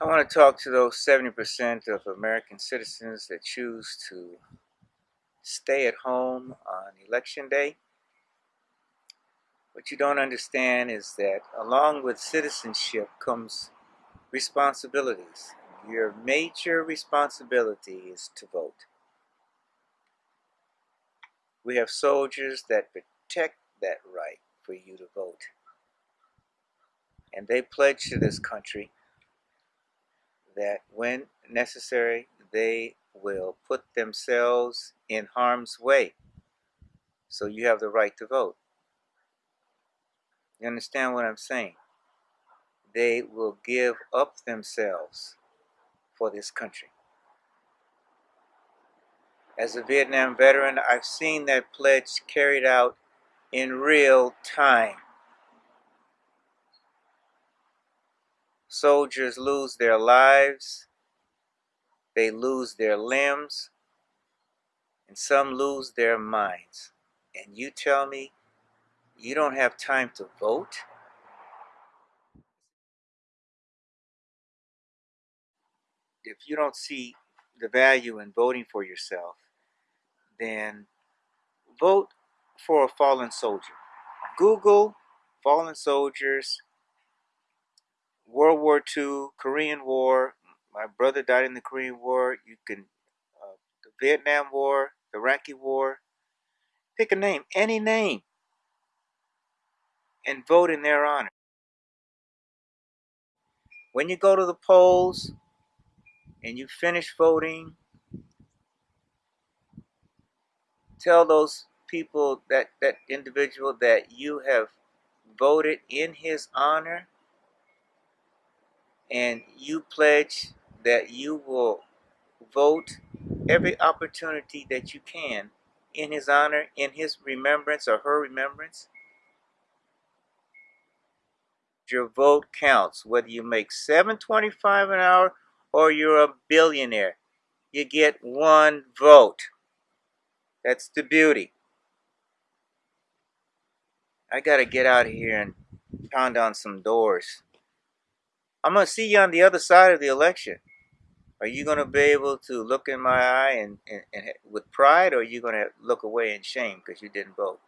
I want to talk to those 70% of American citizens that choose to stay at home on election day. What you don't understand is that along with citizenship comes responsibilities. Your major responsibility is to vote. We have soldiers that protect that right for you to vote. And they pledge to this country that when necessary, they will put themselves in harm's way. So you have the right to vote. You understand what I'm saying? They will give up themselves for this country. As a Vietnam veteran, I've seen that pledge carried out in real time. Soldiers lose their lives, they lose their limbs, and some lose their minds. And you tell me you don't have time to vote? If you don't see the value in voting for yourself, then vote for a fallen soldier. Google fallen soldiers, World War II, Korean War. My brother died in the Korean War. You can, uh, the Vietnam War, the Iraqi War. Pick a name, any name, and vote in their honor. When you go to the polls and you finish voting, tell those people that that individual that you have voted in his honor and you pledge that you will vote every opportunity that you can in his honor in his remembrance or her remembrance. Your vote counts whether you make 725 an hour or you're a billionaire you get one vote. That's the beauty. I gotta get out of here and pound on some doors. I'm going to see you on the other side of the election. Are you going to be able to look in my eye and, and, and with pride, or are you going to look away in shame because you didn't vote?